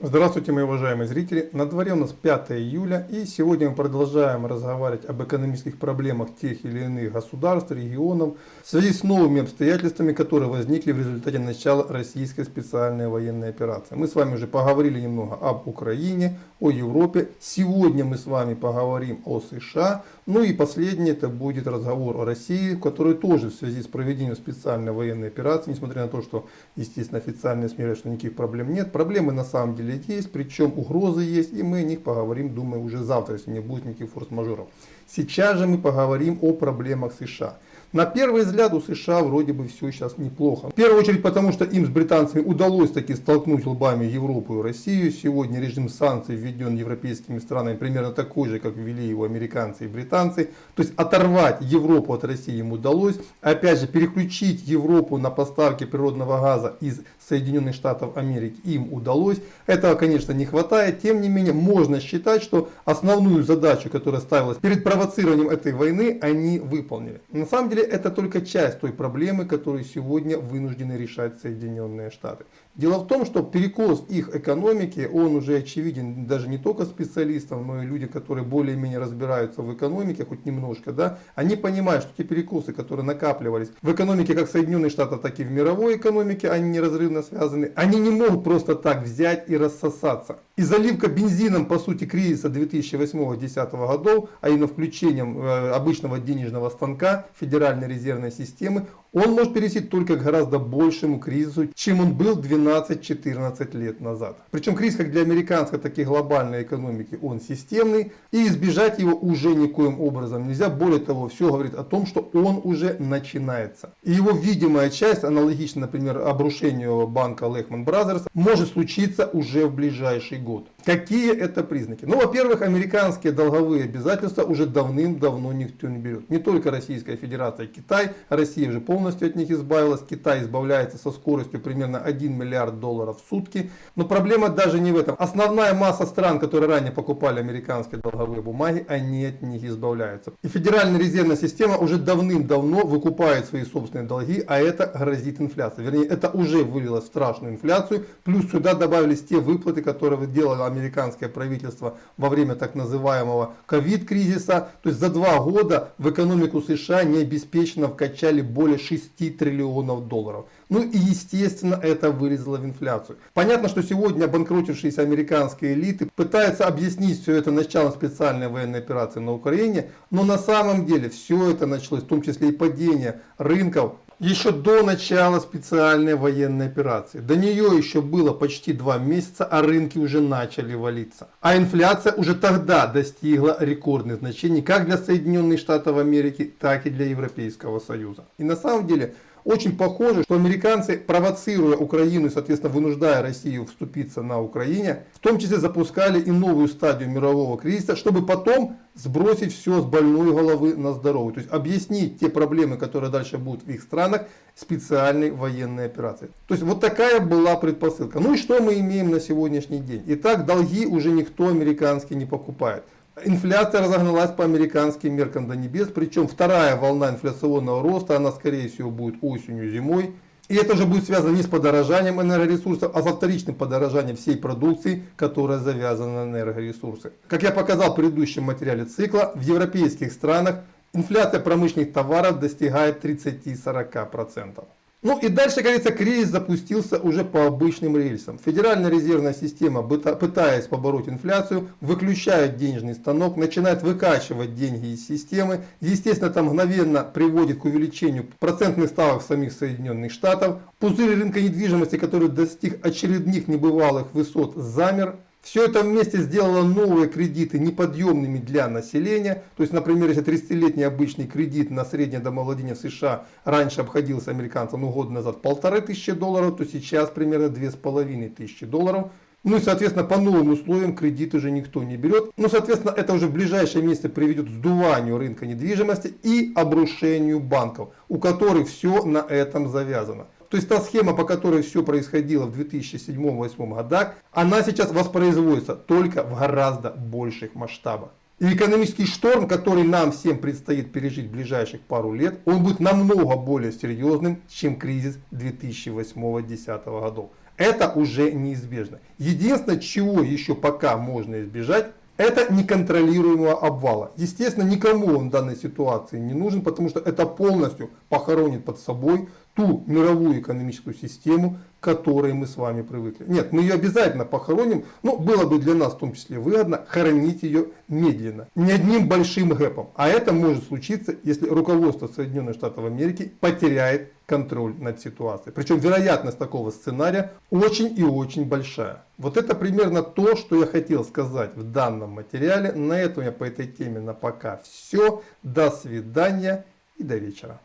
Здравствуйте, мои уважаемые зрители! На дворе у нас 5 июля и сегодня мы продолжаем разговаривать об экономических проблемах тех или иных государств, регионов в связи с новыми обстоятельствами, которые возникли в результате начала российской специальной военной операции. Мы с вами уже поговорили немного об Украине, о Европе. Сегодня мы с вами поговорим о США. Ну и последний это будет разговор о России, который тоже в связи с проведением специальной военной операции, несмотря на то, что, естественно, официальные СМИ что никаких проблем нет, проблемы на самом деле деле есть, причем угрозы есть, и мы о них поговорим, думаю, уже завтра, если не будет никаких форс-мажоров. Сейчас же мы поговорим о проблемах США. На первый взгляд у США вроде бы все сейчас неплохо. В первую очередь потому, что им с британцами удалось таки столкнуть лбами Европу и Россию. Сегодня режим санкций введен европейскими странами примерно такой же, как ввели его американцы и британцы. То есть оторвать Европу от России им удалось. Опять же переключить Европу на поставки природного газа из Соединенных Штатов Америки им удалось. Этого, конечно, не хватает. Тем не менее, можно считать, что основную задачу, которая ставилась перед провоцированием этой войны, они выполнили. На самом деле, это только часть той проблемы, которую сегодня вынуждены решать Соединенные Штаты. Дело в том, что перекос их экономики, он уже очевиден даже не только специалистам, но и люди, которые более-менее разбираются в экономике, хоть немножко, да, они понимают, что те перекосы, которые накапливались в экономике как Соединенных Штатов, так и в мировой экономике, они неразрывно связаны, они не могут просто так взять и рассосаться. И заливка бензином, по сути, кризиса 2008-2010 годов, а именно включением э, обычного денежного станка Федеральной резервной системы, он может перейти только к гораздо большему кризису, чем он был 12-14 лет назад. Причем кризис как для американской, так и глобальной экономики, он системный, и избежать его уже никоим образом нельзя. Более того, все говорит о том, что он уже начинается. И его видимая часть, аналогично, например, обрушению банка Lehman Brothers, может случиться уже в ближайший год. Какие это признаки? Ну, во-первых, американские долговые обязательства уже давным-давно никто не берет. Не только Российская Федерация, Китай. Россия уже полностью от них избавилась. Китай избавляется со скоростью примерно 1 миллиард долларов в сутки. Но проблема даже не в этом. Основная масса стран, которые ранее покупали американские долговые бумаги, они от них избавляются. И Федеральная резервная система уже давным-давно выкупает свои собственные долги, а это грозит инфляцией. Вернее, это уже вылилось в страшную инфляцию. Плюс сюда добавились те выплаты, которые делала американское правительство во время так называемого ковид-кризиса. То есть за два года в экономику США необеспеченно вкачали более 6 триллионов долларов. Ну и естественно это вылезло в инфляцию. Понятно, что сегодня обанкротившиеся американские элиты пытаются объяснить все это началом специальной военной операции на Украине, но на самом деле все это началось, в том числе и падение рынков еще до начала специальной военной операции. До нее еще было почти два месяца, а рынки уже начали валиться. А инфляция уже тогда достигла рекордных значений как для Соединенных Штатов Америки, так и для Европейского Союза. И на самом деле очень похоже, что американцы, провоцируя Украину и, соответственно, вынуждая Россию вступиться на Украине, в том числе запускали и новую стадию мирового кризиса, чтобы потом сбросить все с больной головы на здоровую. То есть объяснить те проблемы, которые дальше будут в их странах, специальной военной операцией. То есть вот такая была предпосылка. Ну и что мы имеем на сегодняшний день? Итак, долги уже никто американский не покупает. Инфляция разогналась по американским меркам до небес, причем вторая волна инфляционного роста, она скорее всего будет осенью, зимой. И это уже будет связано не с подорожанием энергоресурсов, а со вторичным подорожанием всей продукции, которая завязана на энергоресурсы. Как я показал в предыдущем материале цикла, в европейских странах инфляция промышленных товаров достигает 30-40%. Ну и дальше, говорится, кризис запустился уже по обычным рельсам. Федеральная резервная система, пытаясь побороть инфляцию, выключает денежный станок, начинает выкачивать деньги из системы. Естественно, это мгновенно приводит к увеличению процентных ставок самих Соединенных Штатов. Пузырь рынка недвижимости, который достиг очередных небывалых высот, замер. Все это вместе сделало новые кредиты неподъемными для населения. То есть, например, если 30-летний обычный кредит на среднее домовладение в США раньше обходился американцам ну, год назад полторы тысячи долларов, то сейчас примерно две с половиной тысячи долларов. Ну и, соответственно, по новым условиям кредит уже никто не берет. Ну, соответственно, это уже в ближайшее место приведет к сдуванию рынка недвижимости и обрушению банков, у которых все на этом завязано. То есть та схема, по которой все происходило в 2007-2008 годах, она сейчас воспроизводится только в гораздо больших масштабах. И экономический шторм, который нам всем предстоит пережить в ближайших пару лет, он будет намного более серьезным, чем кризис 2008-2010 годов. Это уже неизбежно. Единственное, чего еще пока можно избежать, это неконтролируемого обвала. Естественно, никому он в данной ситуации не нужен, потому что это полностью похоронит под собой ту мировую экономическую систему, к которой мы с вами привыкли. Нет, мы ее обязательно похороним, но было бы для нас в том числе выгодно хоронить ее медленно, не одним большим гэпом. А это может случиться, если руководство Соединенных Штатов Америки потеряет контроль над ситуацией. Причем вероятность такого сценария очень и очень большая. Вот это примерно то, что я хотел сказать в данном материале. На этом я по этой теме на пока все. До свидания и до вечера.